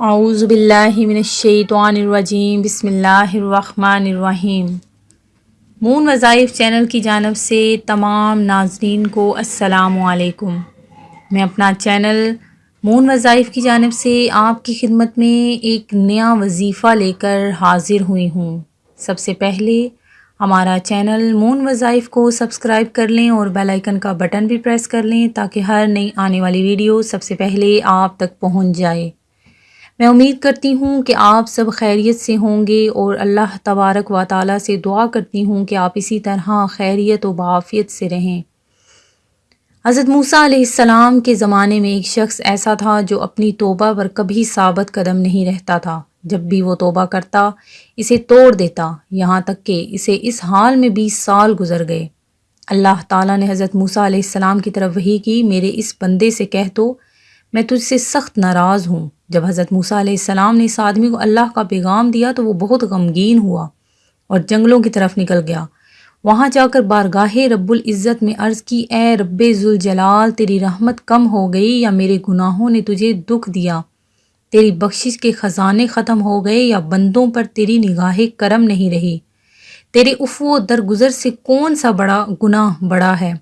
اعوذ باللہ من الشیطان الرجیم، بسم اللہ الرحمن الرحیم۔ مون وظائف چینل کی جانب سے تمام ناظرین کو السلام علیکم۔ میں اپنا چینل مون وظائف کی جانب سے آپ کی خدمت میں ایک نیا وظیفہ لے کر حاضر ہوئی ہوں۔ سب سے پہلے ہمارا چینل مون وظائف کو سبسکرائب کر لیں اور بیل آئیکن کا بٹن بھی پریس کر لیں تاکہ ہر نئی آنے والی ویڈیو سب سے پہلے آپ تک پہنچ جائے۔ میں امید کرتی ہوں کہ آپ سب خیریت سے ہوں گے اور اللہ تبارک و تعالیٰ سے دعا کرتی ہوں کہ آپ اسی طرح خیریت و بعافیت سے رہیں۔ حضرت موسیٰ علیہ السلام کے زمانے میں ایک شخص ایسا تھا جو اپنی توبہ پر کبھی ثابت قدم نہیں رہتا تھا۔ جب بھی وہ توبہ کرتا، اسے توڑ دیتا، یہاں تک کہ اسے اس حال میں بیس سال گزر گئے۔ اللہ تعالیٰ نے حضرت موسیٰ علیہ السلام کی طرف وہی کی، میرے اس بندے سے کہہ دو، میں تجھ سے سخت ناراض ہوں۔ جب حضرت موسیٰ علیہ السلام نے اس آدمی کو اللہ کا پیغام دیا تو وہ بہت غمگین ہوا اور جنگلوں کی طرف نکل گیا۔ وہاں جا کر بارگاہ رب العزت میں عرض کی، اے رب ذوالجلال، تیری رحمت کم ہو گئی یا میرے گناہوں نے تجھے دکھ دیا؟ تیری بخشش کے خزانے ختم ہو گئے یا بندوں پر تیری نگاہ کرم نہیں رہی؟ تیرے افو درگزر سے کون سا بڑا گناہ بڑا ہے؟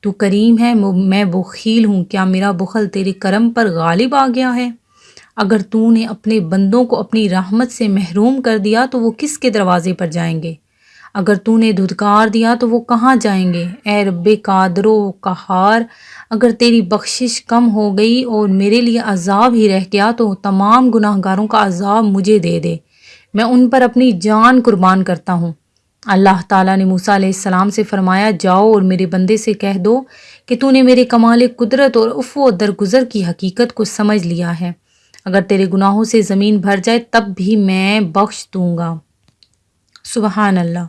تو کریم ہے، میں بخیل ہوں، کیا میرا بخل تیرے کرم پر غالب آ گیا ہے؟ اگر تو نے اپنے بندوں کو اپنی رحمت سے محروم کر دیا تو وہ کس کے دروازے پر جائیں گے؟ اگر تو نے دھدکار دیا تو وہ کہاں جائیں گے؟ اے رب قادر و قہار، اگر تیری بخشش کم ہو گئی اور میرے لیے عذاب ہی رہ گیا تو تمام گناہ گاروں کا عذاب مجھے دے دے۔ میں ان پر اپنی جان قربان کرتا ہوں۔ اللہ تعالیٰ نے موسیٰ علیہ السلام سے فرمایا، جاؤ اور میرے بندے سے کہہ دو کہ تو نے میرے کمال قدرت اور افو درگزر کی حقیقت کو سمجھ لیا ہے۔ اگر تیرے گناہوں سے زمین بھر جائے تب بھی میں بخش دوں گا۔ سبحان اللہ۔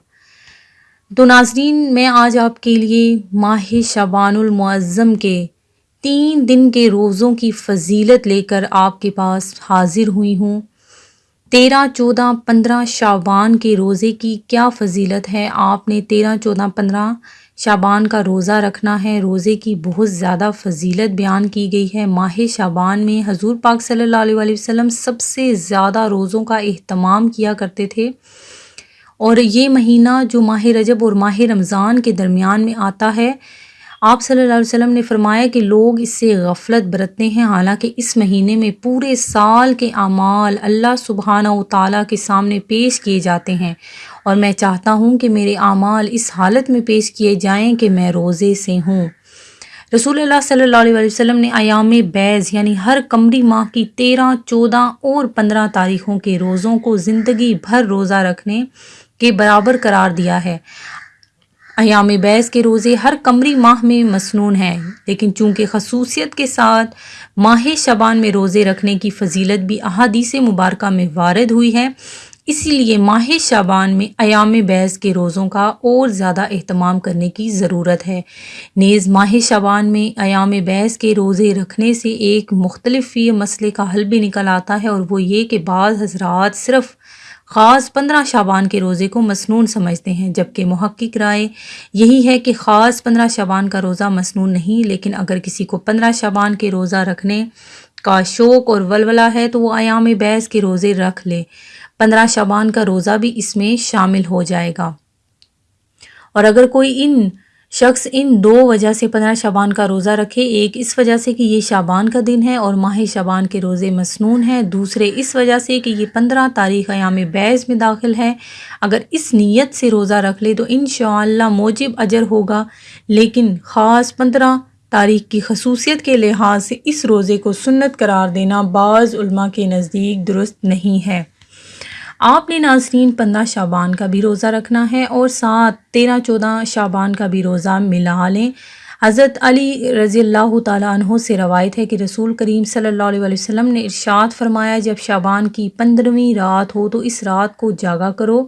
تو ناظرین، میں آج آپ کے لیے ماہ شبان المعظم کے تین دن کے روزوں کی فضیلت لے کر آپ کے پاس حاضر ہوئی ہوں۔ تیرہ، چودہ، پندرہ شابان کے روزے کی کیا فضیلت ہے؟ آپ نے تیرہ، چودہ، پندرہ شابان کا روزہ رکھنا ہے۔ روزے کی بہت زیادہ فضیلت بیان کی گئی ہے۔ ماہ شابان میں حضور پاک صلی اللہ علیہ وسلم سب سے زیادہ روزوں کا اہتمام کیا کرتے تھے۔ اور یہ مہینہ جو ماہ رجب اور ماہ رمضان کے درمیان میں آتا ہے آپ صلی اللہ علیہ وسلم نے فرمایا کہ لوگ اس سے غفلت برتتے ہیں، حالانکہ اس مہینے میں پورے سال کے اعمال اللہ سبحانہ و تعالیٰ کے سامنے پیش کیے جاتے ہیں۔ اور میں چاہتا ہوں کہ میرے اعمال اس حالت میں پیش کیے جائیں کہ میں روزے سے ہوں۔ رسول اللہ صلی اللہ علیہ وسلم نے ایام بیز یعنی ہر کمری ماہ کی تیرہ، چودہ اور پندرہ تاریخوں کے روزوں کو زندگی بھر روزہ رکھنے کے برابر قرار دیا ہے۔ ایام بیس کے روزے ہر کمری ماہ میں مسنون ہیں، لیکن چونکہ خصوصیت کے ساتھ ماہ شبان میں روزے رکھنے کی فضیلت بھی احادیث مبارکہ میں وارد ہوئی ہے، اسی لیے ماہ شابان میں ایام بیس کے روزوں کا اور زیادہ اہتمام کرنے کی ضرورت ہے۔ نیز ماہ شابان میں ایام بیس کے روزے رکھنے سے ایک مختلف مسئلے کا حل بھی نکل آتا ہے اور وہ یہ کہ بعض حضرات صرف خاص پندرہ شابان کے روزے کو مسنون سمجھتے ہیں، جبکہ محقق رائے یہی ہے کہ خاص پندرہ شابان کا روزہ مسنون نہیں، لیکن اگر کسی کو پندرہ شابان کے روزہ رکھنے کا شوق اور ولولہ ہے تو وہ ایام بیس کے روزے رکھ لے۔ پندرہ شابان کا روزہ بھی اس میں شامل ہو جائے گا۔ اور اگر کوئی ان شخص ان دو وجہ سے پندرہ شابان کا روزہ رکھے، ایک اس وجہ سے کہ یہ شابان کا دن ہے اور ماہ شابان کے روزے مسنون ہیں، دوسرے اس وجہ سے کہ یہ پندرہ تاریخ ایام بیس میں داخل ہے اگر اس نیت سے روزہ رکھ لے تو انشاءاللہ موجب اجر ہوگا، لیکن خاص پندرہ تاریخ کی خصوصیت کے لحاظ سے اس روزے کو سنت قرار دینا بعض علماء کے نزدیک درست نہیں ہے۔ آپ نے ناظرین پندرہ شابان کا بھی روزہ رکھنا ہے اور ساتھ تیرہ چودہ شابان کا بھی روزہ ملا لیں۔ حضرت علی رضی اللہ تعالیٰ عنہ سے روایت ہے کہ رسول کریم صلی اللہ علیہ وسلم نے ارشاد فرمایا، جب شابان کی پندرہویں رات ہو تو اس رات کو جاگا کرو۔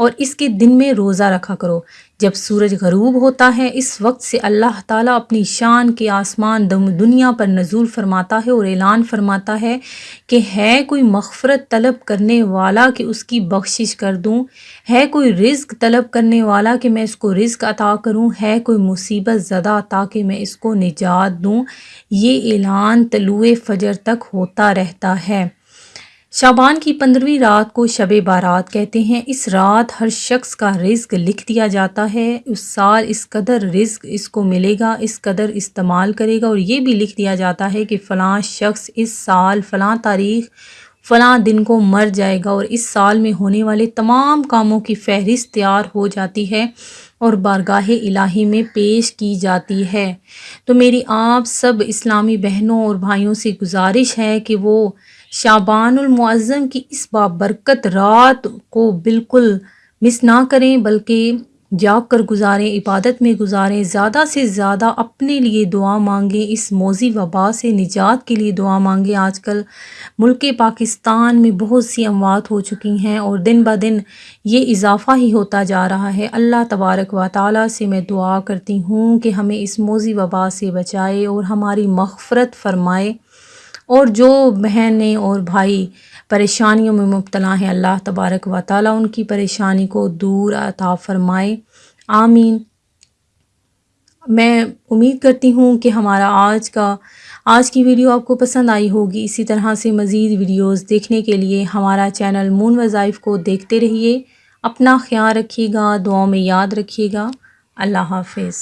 اور اس کے دن میں روزہ رکھا کرو۔ جب سورج غروب ہوتا ہے، اس وقت سے اللہ تعالیٰ اپنی شان کے آسمان دم دنیا پر نزول فرماتا ہے اور اعلان فرماتا ہے کہ ہے کوئی مغفرت طلب کرنے والا کہ اس کی بخشش کر دوں۔ ہے کوئی رزق طلب کرنے والا کہ میں اس کو رزق عطا کروں۔ ہے کوئی مصیبت زدہ تاکہ میں اس کو نجات دوں۔ یہ اعلان طلوع فجر تک ہوتا رہتا ہے۔ شابان کی پندرہویں رات کو شب بارات کہتے ہیں، اس رات ہر شخص کا رزق لکھ دیا جاتا ہے۔ اس سال اس قدر رزق اس کو ملے گا، اس قدر استعمال کرے گا اور یہ بھی لکھ دیا جاتا ہے کہ فلاں شخص اس سال فلاں تاریخ، فلاں دن کو مر جائے گا اور اس سال میں ہونے والے تمام کاموں کی فہرست تیار ہو جاتی ہے اور بارگاہ الہی میں پیش کی جاتی ہے۔ تو میری آپ سب اسلامی بہنوں اور بھائیوں سے گزارش ہے کہ وہ شابان المعظم کی اس بابرکت رات کو بالکل مس نہ کریں، بلکہ جاگ کر گزاریں، عبادت میں گزاریں، زیادہ سے زیادہ اپنے لیے دعا مانگیں، اس موزی وبا سے نجات کے لیے دعا مانگیں۔ آج کل ملک پاکستان میں بہت سی اموات ہو چکی ہیں اور دن بہ دن یہ اضافہ ہی ہوتا جا رہا ہے۔ اللہ تبارک و تعالیٰ سے میں دعا کرتی ہوں کہ ہمیں اس موزی وبا سے بچائے اور ہماری مغفرت فرمائے۔ اور جو بہنیں اور بھائی پریشانیوں میں مبتلا ہیں، اللہ تبارک و تعالیٰ ان کی پریشانی کو دور عطا فرمائے۔ آمین۔ میں امید کرتی ہوں کہ ہمارا آج کا، آج کی ویڈیو آپ کو پسند آئی ہوگی۔ اسی طرح سے مزید ویڈیوز دیکھنے کے لیے ہمارا چینل مون وظائف کو دیکھتے رہیے۔ اپنا خیال رکھیے گا، دعاؤں میں یاد رکھیے گا۔ اللہ حافظ۔